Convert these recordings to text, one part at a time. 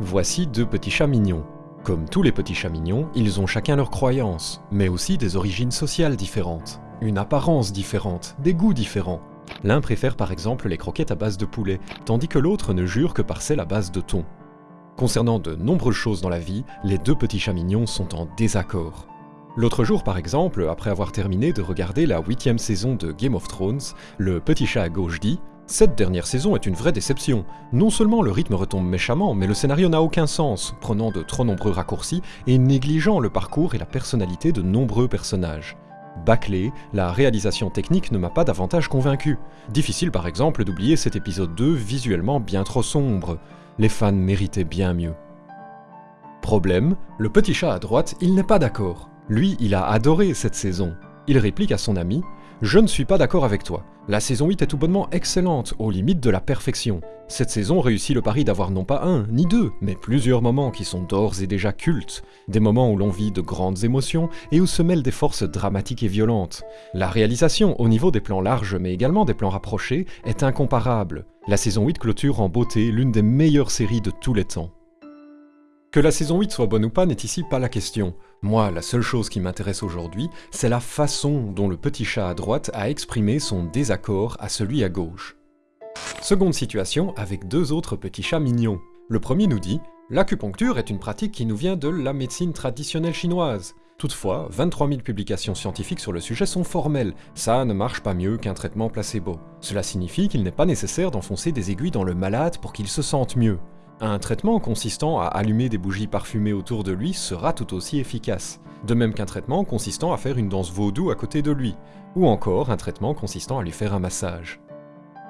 Voici deux petits chats mignons. Comme tous les petits chats mignons, ils ont chacun leurs croyances, mais aussi des origines sociales différentes, une apparence différente, des goûts différents. L'un préfère par exemple les croquettes à base de poulet, tandis que l'autre ne jure que par celles à base de thon. Concernant de nombreuses choses dans la vie, les deux petits chats mignons sont en désaccord. L'autre jour par exemple, après avoir terminé de regarder la huitième saison de Game of Thrones, le petit chat à gauche dit cette dernière saison est une vraie déception. Non seulement le rythme retombe méchamment, mais le scénario n'a aucun sens, prenant de trop nombreux raccourcis et négligeant le parcours et la personnalité de nombreux personnages. Bâclé, la réalisation technique ne m'a pas davantage convaincu. Difficile par exemple d'oublier cet épisode 2 visuellement bien trop sombre. Les fans méritaient bien mieux. Problème, le petit chat à droite, il n'est pas d'accord. Lui, il a adoré cette saison. Il réplique à son ami je ne suis pas d'accord avec toi. La saison 8 est tout bonnement excellente, aux limites de la perfection. Cette saison réussit le pari d'avoir non pas un, ni deux, mais plusieurs moments qui sont d'ores et déjà cultes. Des moments où l'on vit de grandes émotions et où se mêlent des forces dramatiques et violentes. La réalisation, au niveau des plans larges mais également des plans rapprochés, est incomparable. La saison 8 clôture en beauté l'une des meilleures séries de tous les temps. Que la saison 8 soit bonne ou pas n'est ici pas la question. Moi, la seule chose qui m'intéresse aujourd'hui, c'est la façon dont le petit chat à droite a exprimé son désaccord à celui à gauche. Seconde situation avec deux autres petits chats mignons. Le premier nous dit « L'acupuncture est une pratique qui nous vient de la médecine traditionnelle chinoise. Toutefois, 23 000 publications scientifiques sur le sujet sont formelles, ça ne marche pas mieux qu'un traitement placebo. Cela signifie qu'il n'est pas nécessaire d'enfoncer des aiguilles dans le malade pour qu'il se sente mieux. Un traitement consistant à allumer des bougies parfumées autour de lui sera tout aussi efficace, de même qu'un traitement consistant à faire une danse vaudou à côté de lui, ou encore un traitement consistant à lui faire un massage.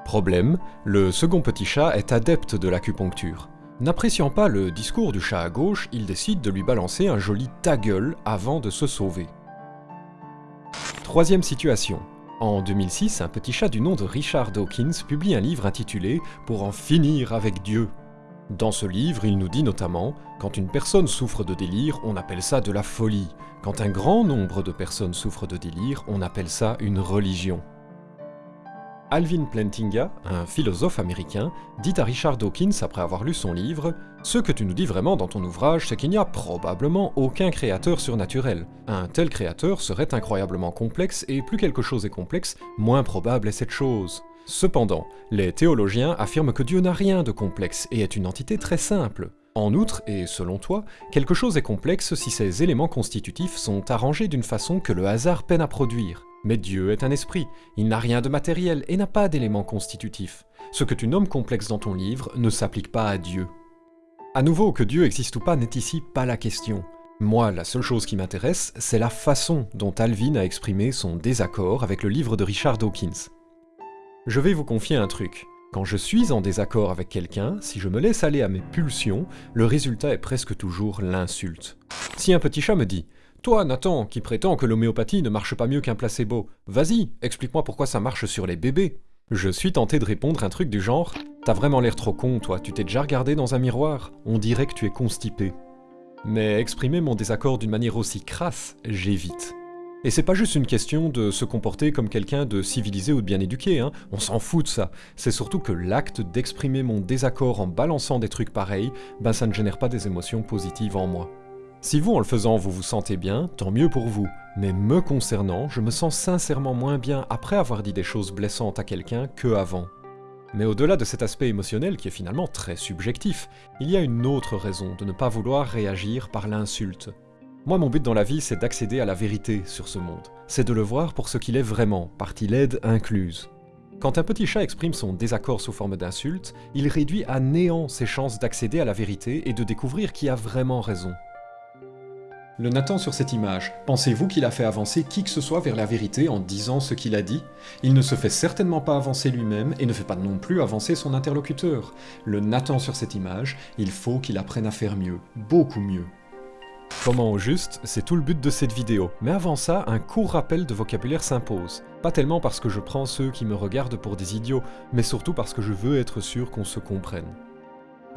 Problème, le second petit chat est adepte de l'acupuncture. N'appréciant pas le discours du chat à gauche, il décide de lui balancer un joli ta gueule avant de se sauver. Troisième situation. En 2006, un petit chat du nom de Richard Dawkins publie un livre intitulé Pour en finir avec Dieu, dans ce livre, il nous dit notamment « Quand une personne souffre de délire, on appelle ça de la folie. Quand un grand nombre de personnes souffrent de délire, on appelle ça une religion. » Alvin Plantinga, un philosophe américain, dit à Richard Dawkins après avoir lu son livre « Ce que tu nous dis vraiment dans ton ouvrage, c'est qu'il n'y a probablement aucun créateur surnaturel. Un tel créateur serait incroyablement complexe, et plus quelque chose est complexe, moins probable est cette chose. » Cependant, les théologiens affirment que Dieu n'a rien de complexe et est une entité très simple. En outre, et selon toi, quelque chose est complexe si ses éléments constitutifs sont arrangés d'une façon que le hasard peine à produire. Mais Dieu est un esprit, il n'a rien de matériel et n'a pas d'éléments constitutifs. Ce que tu nommes complexe dans ton livre ne s'applique pas à Dieu. À nouveau, que Dieu existe ou pas n'est ici pas la question. Moi, la seule chose qui m'intéresse, c'est la façon dont Alvin a exprimé son désaccord avec le livre de Richard Dawkins. Je vais vous confier un truc. Quand je suis en désaccord avec quelqu'un, si je me laisse aller à mes pulsions, le résultat est presque toujours l'insulte. Si un petit chat me dit « Toi, Nathan, qui prétends que l'homéopathie ne marche pas mieux qu'un placebo, vas-y, explique-moi pourquoi ça marche sur les bébés !» Je suis tenté de répondre un truc du genre « T'as vraiment l'air trop con, toi, tu t'es déjà regardé dans un miroir On dirait que tu es constipé. » Mais exprimer mon désaccord d'une manière aussi crasse, j'évite. Et c'est pas juste une question de se comporter comme quelqu'un de civilisé ou de bien éduqué, hein. on s'en fout de ça. C'est surtout que l'acte d'exprimer mon désaccord en balançant des trucs pareils, ben ça ne génère pas des émotions positives en moi. Si vous, en le faisant, vous vous sentez bien, tant mieux pour vous. Mais me concernant, je me sens sincèrement moins bien après avoir dit des choses blessantes à quelqu'un que avant. Mais au-delà de cet aspect émotionnel qui est finalement très subjectif, il y a une autre raison de ne pas vouloir réagir par l'insulte. Moi, mon but dans la vie, c'est d'accéder à la vérité sur ce monde. C'est de le voir pour ce qu'il est vraiment, partie laide incluse. Quand un petit chat exprime son désaccord sous forme d'insulte, il réduit à néant ses chances d'accéder à la vérité et de découvrir qui a vraiment raison. Le Nathan sur cette image, pensez-vous qu'il a fait avancer qui que ce soit vers la vérité en disant ce qu'il a dit? Il ne se fait certainement pas avancer lui-même et ne fait pas non plus avancer son interlocuteur. Le Nathan sur cette image, il faut qu'il apprenne à faire mieux, beaucoup mieux. Comment au juste, c'est tout le but de cette vidéo, mais avant ça, un court rappel de vocabulaire s'impose. Pas tellement parce que je prends ceux qui me regardent pour des idiots, mais surtout parce que je veux être sûr qu'on se comprenne.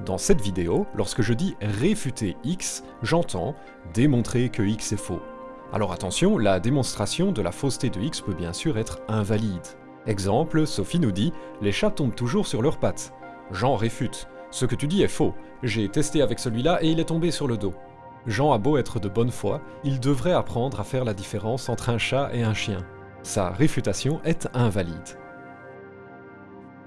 Dans cette vidéo, lorsque je dis réfuter X, j'entends démontrer que X est faux. Alors attention, la démonstration de la fausseté de X peut bien sûr être invalide. Exemple, Sophie nous dit « Les chats tombent toujours sur leurs pattes ». Jean réfute Ce que tu dis est faux. J'ai testé avec celui-là et il est tombé sur le dos. Jean a beau être de bonne foi, il devrait apprendre à faire la différence entre un chat et un chien. Sa réfutation est invalide.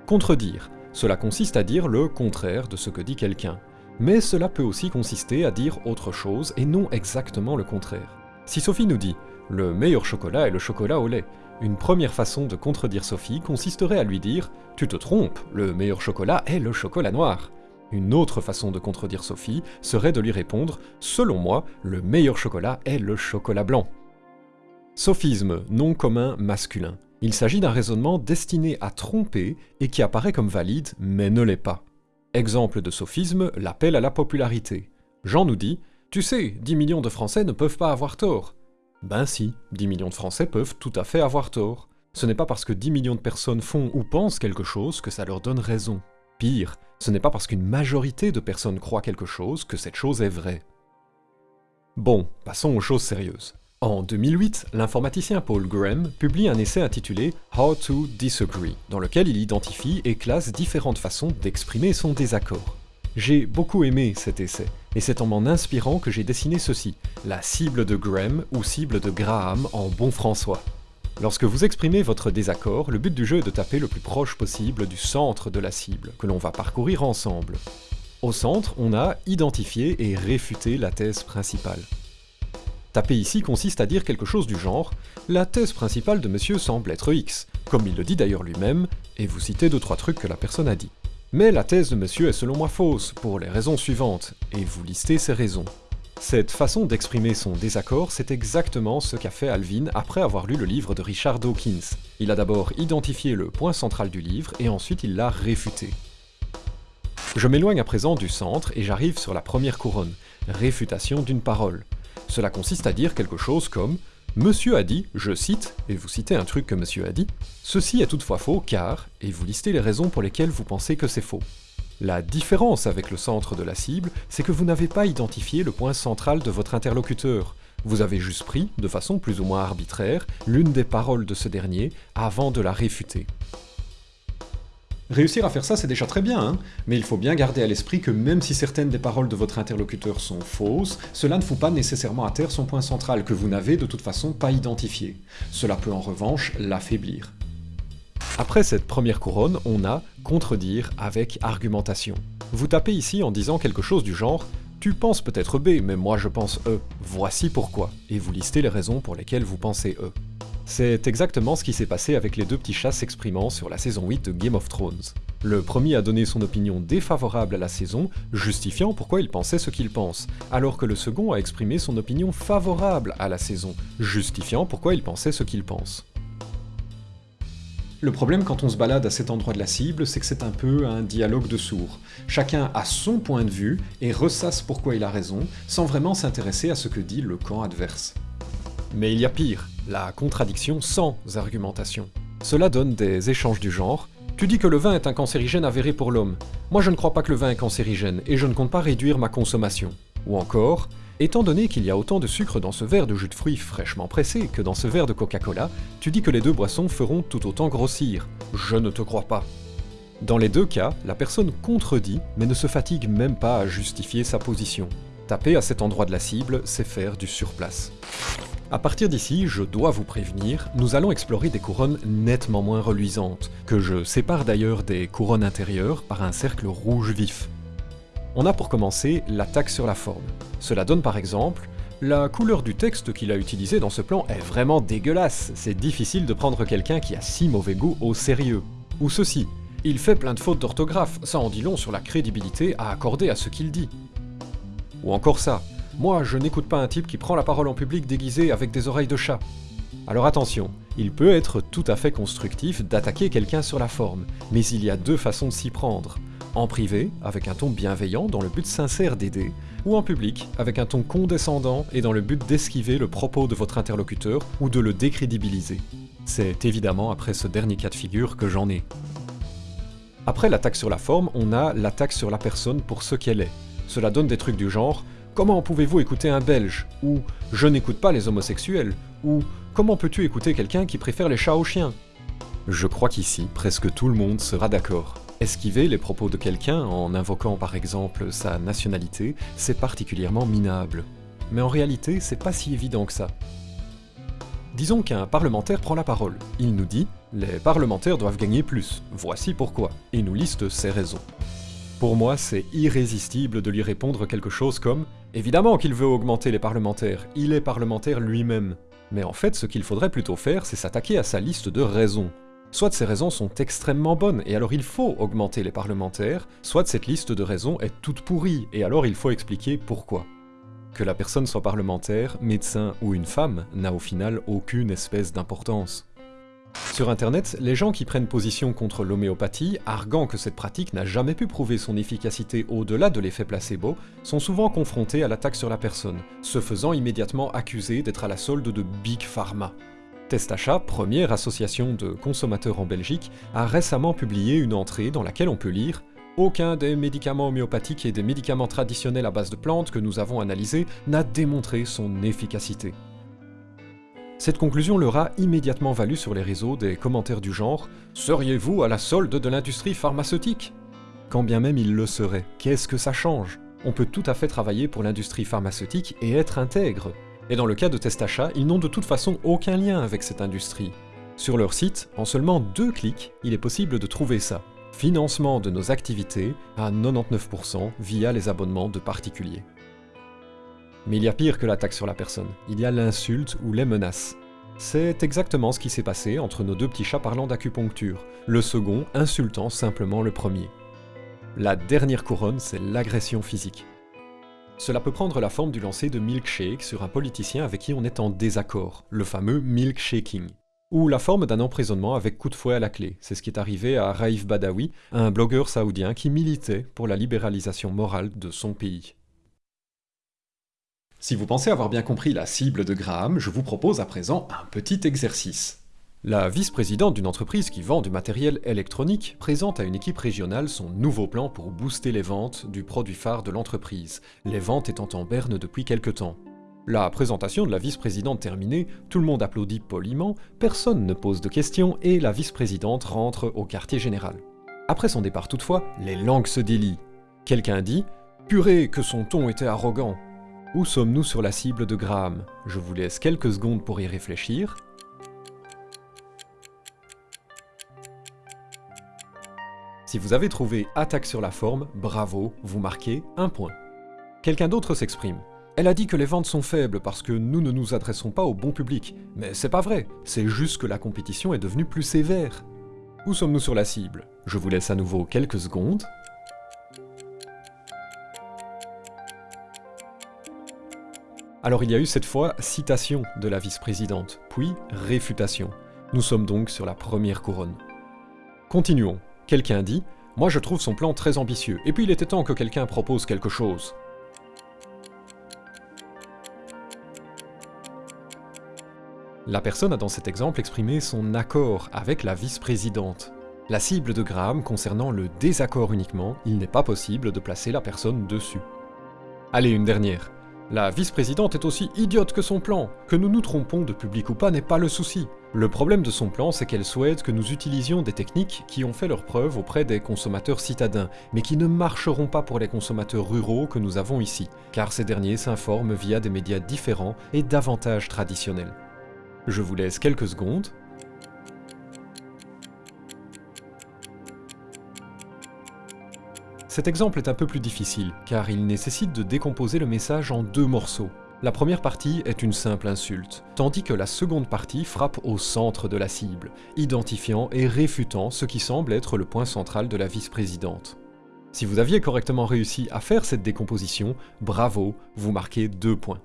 Contredire. Cela consiste à dire le contraire de ce que dit quelqu'un. Mais cela peut aussi consister à dire autre chose et non exactement le contraire. Si Sophie nous dit « le meilleur chocolat est le chocolat au lait », une première façon de contredire Sophie consisterait à lui dire « tu te trompes, le meilleur chocolat est le chocolat noir ». Une autre façon de contredire Sophie serait de lui répondre « selon moi, le meilleur chocolat est le chocolat blanc ». Sophisme, nom commun masculin. Il s'agit d'un raisonnement destiné à tromper et qui apparaît comme valide, mais ne l'est pas. Exemple de sophisme, l'appel à la popularité. Jean nous dit « Tu sais, 10 millions de Français ne peuvent pas avoir tort ». Ben si, 10 millions de Français peuvent tout à fait avoir tort. Ce n'est pas parce que 10 millions de personnes font ou pensent quelque chose que ça leur donne raison. Pire, ce n'est pas parce qu'une majorité de personnes croient quelque chose que cette chose est vraie. Bon, passons aux choses sérieuses. En 2008, l'informaticien Paul Graham publie un essai intitulé How to Disagree, dans lequel il identifie et classe différentes façons d'exprimer son désaccord. J'ai beaucoup aimé cet essai, et c'est en m'en inspirant que j'ai dessiné ceci, la cible de Graham ou cible de Graham en bon françois. Lorsque vous exprimez votre désaccord, le but du jeu est de taper le plus proche possible du centre de la cible, que l'on va parcourir ensemble. Au centre, on a identifié et réfuté la thèse principale. Taper ici consiste à dire quelque chose du genre « La thèse principale de monsieur semble être X », comme il le dit d'ailleurs lui-même, et vous citez deux trois trucs que la personne a dit. Mais la thèse de monsieur est selon moi fausse, pour les raisons suivantes, et vous listez ces raisons. Cette façon d'exprimer son désaccord, c'est exactement ce qu'a fait Alvin après avoir lu le livre de Richard Dawkins. Il a d'abord identifié le point central du livre, et ensuite il l'a réfuté. Je m'éloigne à présent du centre, et j'arrive sur la première couronne, réfutation d'une parole. Cela consiste à dire quelque chose comme « Monsieur a dit, je cite, et vous citez un truc que monsieur a dit, ceci est toutefois faux car, et vous listez les raisons pour lesquelles vous pensez que c'est faux. La différence avec le centre de la cible, c'est que vous n'avez pas identifié le point central de votre interlocuteur. Vous avez juste pris, de façon plus ou moins arbitraire, l'une des paroles de ce dernier avant de la réfuter. Réussir à faire ça, c'est déjà très bien, hein mais il faut bien garder à l'esprit que même si certaines des paroles de votre interlocuteur sont fausses, cela ne fout pas nécessairement à terre son point central, que vous n'avez de toute façon pas identifié. Cela peut en revanche l'affaiblir. Après cette première couronne, on a « contredire avec argumentation ». Vous tapez ici en disant quelque chose du genre « Tu penses peut-être B, mais moi je pense E. Voici pourquoi » et vous listez les raisons pour lesquelles vous pensez E. C'est exactement ce qui s'est passé avec les deux petits chats s'exprimant sur la saison 8 de Game of Thrones. Le premier a donné son opinion défavorable à la saison, justifiant pourquoi il pensait ce qu'il pense, alors que le second a exprimé son opinion favorable à la saison, justifiant pourquoi il pensait ce qu'il pense. Le problème quand on se balade à cet endroit de la cible, c'est que c'est un peu un dialogue de sourds. Chacun a son point de vue et ressasse pourquoi il a raison, sans vraiment s'intéresser à ce que dit le camp adverse. Mais il y a pire, la contradiction sans argumentation. Cela donne des échanges du genre « Tu dis que le vin est un cancérigène avéré pour l'homme. Moi je ne crois pas que le vin est cancérigène, et je ne compte pas réduire ma consommation. » Ou encore « Étant donné qu'il y a autant de sucre dans ce verre de jus de fruits fraîchement pressé que dans ce verre de Coca-Cola, tu dis que les deux boissons feront tout autant grossir. Je ne te crois pas. » Dans les deux cas, la personne contredit, mais ne se fatigue même pas à justifier sa position. Taper à cet endroit de la cible, c'est faire du surplace. À partir d'ici, je dois vous prévenir, nous allons explorer des couronnes nettement moins reluisantes, que je sépare d'ailleurs des couronnes intérieures par un cercle rouge vif. On a pour commencer l'attaque sur la forme. Cela donne par exemple la couleur du texte qu'il a utilisé dans ce plan est vraiment dégueulasse, c'est difficile de prendre quelqu'un qui a si mauvais goût au sérieux. Ou ceci, il fait plein de fautes d'orthographe, ça en dit long sur la crédibilité à accorder à ce qu'il dit. Ou encore ça, moi, je n'écoute pas un type qui prend la parole en public déguisé avec des oreilles de chat. Alors attention, il peut être tout à fait constructif d'attaquer quelqu'un sur la forme, mais il y a deux façons de s'y prendre. En privé, avec un ton bienveillant dans le but sincère d'aider, ou en public, avec un ton condescendant et dans le but d'esquiver le propos de votre interlocuteur ou de le décrédibiliser. C'est évidemment après ce dernier cas de figure que j'en ai. Après l'attaque sur la forme, on a l'attaque sur la personne pour ce qu'elle est. Cela donne des trucs du genre Comment pouvez-vous écouter un Belge? Ou Je n'écoute pas les homosexuels Ou Comment peux-tu écouter quelqu'un qui préfère les chats aux chiens? Je crois qu'ici, presque tout le monde sera d'accord. Esquiver les propos de quelqu'un en invoquant par exemple sa nationalité, c'est particulièrement minable. Mais en réalité, c'est pas si évident que ça. Disons qu'un parlementaire prend la parole. Il nous dit « Les parlementaires doivent gagner plus, voici pourquoi », et nous liste ses raisons. Pour moi, c'est irrésistible de lui répondre quelque chose comme « Évidemment qu'il veut augmenter les parlementaires, il est parlementaire lui-même ». Mais en fait, ce qu'il faudrait plutôt faire, c'est s'attaquer à sa liste de raisons. Soit ces raisons sont extrêmement bonnes, et alors il faut augmenter les parlementaires, soit cette liste de raisons est toute pourrie, et alors il faut expliquer pourquoi. Que la personne soit parlementaire, médecin ou une femme n'a au final aucune espèce d'importance. Sur internet, les gens qui prennent position contre l'homéopathie, arguant que cette pratique n'a jamais pu prouver son efficacité au-delà de l'effet placebo, sont souvent confrontés à l'attaque sur la personne, se faisant immédiatement accuser d'être à la solde de Big Pharma. Testachat, première association de consommateurs en Belgique, a récemment publié une entrée dans laquelle on peut lire aucun des médicaments homéopathiques et des médicaments traditionnels à base de plantes que nous avons analysés n'a démontré son efficacité. Cette conclusion leur a immédiatement valu sur les réseaux des commentaires du genre « Seriez-vous à la solde de l'industrie pharmaceutique ?» Quand bien même il le serait, qu'est-ce que ça change? On peut tout à fait travailler pour l'industrie pharmaceutique et être intègre. Et dans le cas de Testachat, ils n'ont de toute façon aucun lien avec cette industrie. Sur leur site, en seulement deux clics, il est possible de trouver ça. Financement de nos activités à 99% via les abonnements de particuliers. Mais il y a pire que l'attaque sur la personne, il y a l'insulte ou les menaces. C'est exactement ce qui s'est passé entre nos deux petits chats parlant d'acupuncture, le second insultant simplement le premier. La dernière couronne, c'est l'agression physique. Cela peut prendre la forme du lancer de milkshake sur un politicien avec qui on est en désaccord, le fameux milkshaking. Ou la forme d'un emprisonnement avec coup de fouet à la clé, c'est ce qui est arrivé à Raif Badawi, un blogueur saoudien qui militait pour la libéralisation morale de son pays. Si vous pensez avoir bien compris la cible de Graham, je vous propose à présent un petit exercice. La vice-présidente d'une entreprise qui vend du matériel électronique présente à une équipe régionale son nouveau plan pour booster les ventes du produit phare de l'entreprise, les ventes étant en berne depuis quelque temps. La présentation de la vice-présidente terminée, tout le monde applaudit poliment, personne ne pose de questions et la vice-présidente rentre au quartier général. Après son départ toutefois, les langues se délient. Quelqu'un dit « Purée, que son ton était arrogant !» Où sommes-nous sur la cible de Graham? Je vous laisse quelques secondes pour y réfléchir. Si vous avez trouvé attaque sur la forme, bravo, vous marquez un point. Quelqu'un d'autre s'exprime. Elle a dit que les ventes sont faibles parce que nous ne nous adressons pas au bon public. Mais c'est pas vrai, c'est juste que la compétition est devenue plus sévère. Où sommes-nous sur la cible? Je vous laisse à nouveau quelques secondes. Alors il y a eu cette fois citation de la vice-présidente, puis réfutation. Nous sommes donc sur la première couronne. Continuons. Quelqu'un dit « Moi je trouve son plan très ambitieux, et puis il était temps que quelqu'un propose quelque chose. » La personne a dans cet exemple exprimé son accord avec la vice-présidente. La cible de Graham concernant le désaccord uniquement, il n'est pas possible de placer la personne dessus. Allez, une dernière. La vice-présidente est aussi idiote que son plan. Que nous nous trompons de public ou pas n'est pas le souci. Le problème de son plan, c'est qu'elle souhaite que nous utilisions des techniques qui ont fait leur preuve auprès des consommateurs citadins, mais qui ne marcheront pas pour les consommateurs ruraux que nous avons ici, car ces derniers s'informent via des médias différents et davantage traditionnels. Je vous laisse quelques secondes Cet exemple est un peu plus difficile, car il nécessite de décomposer le message en deux morceaux. La première partie est une simple insulte, tandis que la seconde partie frappe au centre de la cible, identifiant et réfutant ce qui semble être le point central de la vice-présidente. Si vous aviez correctement réussi à faire cette décomposition, bravo, vous marquez deux points.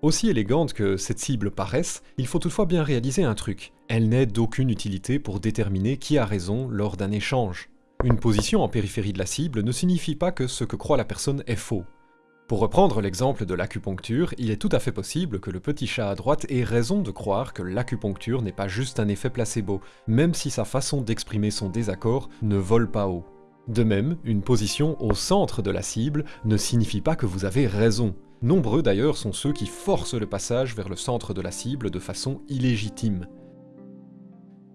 Aussi élégante que cette cible paraisse, il faut toutefois bien réaliser un truc. Elle n'est d'aucune utilité pour déterminer qui a raison lors d'un échange. Une position en périphérie de la cible ne signifie pas que ce que croit la personne est faux. Pour reprendre l'exemple de l'acupuncture, il est tout à fait possible que le petit chat à droite ait raison de croire que l'acupuncture n'est pas juste un effet placebo, même si sa façon d'exprimer son désaccord ne vole pas haut. De même, une position au centre de la cible ne signifie pas que vous avez raison. Nombreux d'ailleurs sont ceux qui forcent le passage vers le centre de la cible de façon illégitime.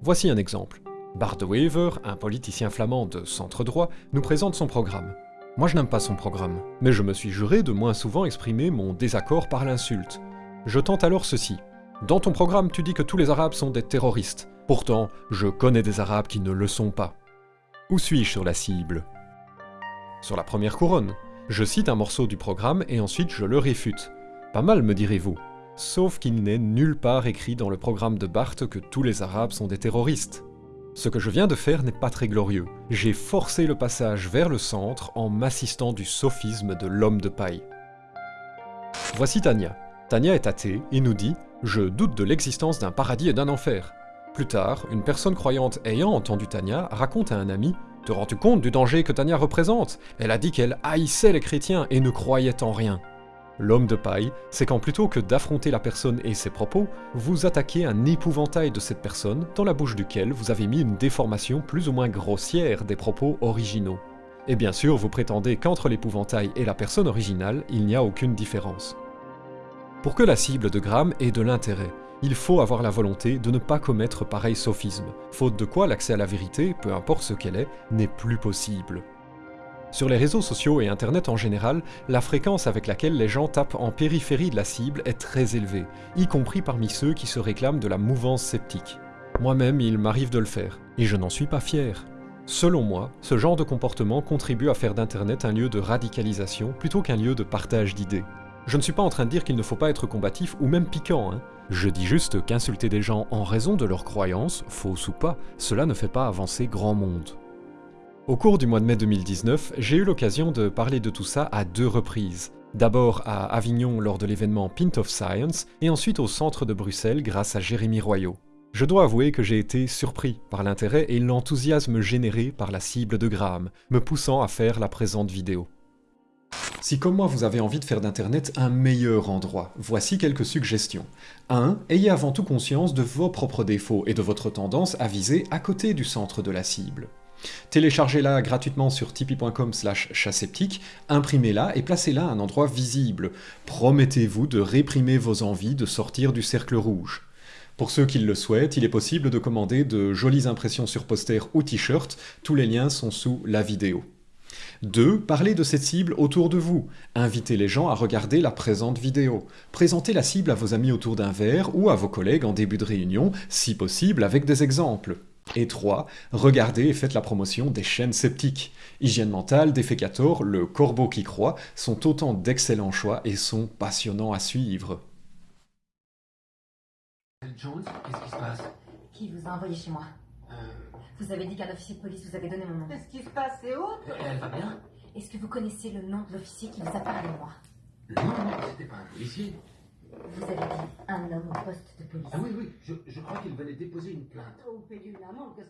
Voici un exemple. Bart de un politicien flamand de centre droit, nous présente son programme. Moi je n'aime pas son programme, mais je me suis juré de moins souvent exprimer mon désaccord par l'insulte. Je tente alors ceci. Dans ton programme, tu dis que tous les Arabes sont des terroristes. Pourtant, je connais des Arabes qui ne le sont pas. Où suis-je sur la cible? Sur la première couronne. Je cite un morceau du programme et ensuite je le réfute. Pas mal, me direz-vous. Sauf qu'il n'est nulle part écrit dans le programme de Barthes que tous les Arabes sont des terroristes. Ce que je viens de faire n'est pas très glorieux. J'ai forcé le passage vers le centre en m'assistant du sophisme de l'homme de paille. Voici Tania. Tania est athée et nous dit « Je doute de l'existence d'un paradis et d'un enfer ». Plus tard, une personne croyante ayant entendu Tania raconte à un ami « Te rends-tu compte du danger que Tania représente? Elle a dit qu'elle haïssait les chrétiens et ne croyait en rien. » L'homme de paille, c'est quand plutôt que d'affronter la personne et ses propos, vous attaquez un épouvantail de cette personne dans la bouche duquel vous avez mis une déformation plus ou moins grossière des propos originaux. Et bien sûr, vous prétendez qu'entre l'épouvantail et la personne originale, il n'y a aucune différence. Pour que la cible de Gram ait de l'intérêt, il faut avoir la volonté de ne pas commettre pareil sophisme, faute de quoi l'accès à la vérité, peu importe ce qu'elle est, n'est plus possible. Sur les réseaux sociaux et internet en général, la fréquence avec laquelle les gens tapent en périphérie de la cible est très élevée, y compris parmi ceux qui se réclament de la mouvance sceptique. Moi-même, il m'arrive de le faire, et je n'en suis pas fier. Selon moi, ce genre de comportement contribue à faire d'Internet un lieu de radicalisation plutôt qu'un lieu de partage d'idées. Je ne suis pas en train de dire qu'il ne faut pas être combatif ou même piquant, hein. Je dis juste qu'insulter des gens en raison de leurs croyances, fausses ou pas, cela ne fait pas avancer grand monde. Au cours du mois de mai 2019, j'ai eu l'occasion de parler de tout ça à deux reprises. D'abord à Avignon lors de l'événement Pint of Science, et ensuite au centre de Bruxelles grâce à Jérémy Royot. Je dois avouer que j'ai été surpris par l'intérêt et l'enthousiasme généré par la cible de Graham, me poussant à faire la présente vidéo. Si comme moi vous avez envie de faire d'Internet un meilleur endroit, voici quelques suggestions. 1. Ayez avant tout conscience de vos propres défauts et de votre tendance à viser à côté du centre de la cible. Téléchargez-la gratuitement sur tipeee.com slash chasseptique, imprimez-la et placez-la à un endroit visible. Promettez-vous de réprimer vos envies de sortir du cercle rouge. Pour ceux qui le souhaitent, il est possible de commander de jolies impressions sur poster ou t-shirt, tous les liens sont sous la vidéo. 2. Parlez de cette cible autour de vous. Invitez les gens à regarder la présente vidéo. Présentez la cible à vos amis autour d'un verre ou à vos collègues en début de réunion, si possible avec des exemples. Et 3. Regardez et faites la promotion des chaînes sceptiques. Hygiène mentale, Defecator, Le Corbeau qui croit sont autant d'excellents choix et sont passionnants à suivre. Jones, qu'est-ce qui se passe? Qui vous a envoyé chez moi? Euh, Vous avez dit qu'un officier de police vous avait donné mon nom. Qu'est-ce qui se passe? C'est où? Elle va bien? Est-ce que vous connaissez le nom de l'officier qui vous a parlé de moi? Non, non, c'était pas un policier. Vous avez dit un homme au poste de police. Ah oui, oui, je, je crois qu'il venait déposer une plainte.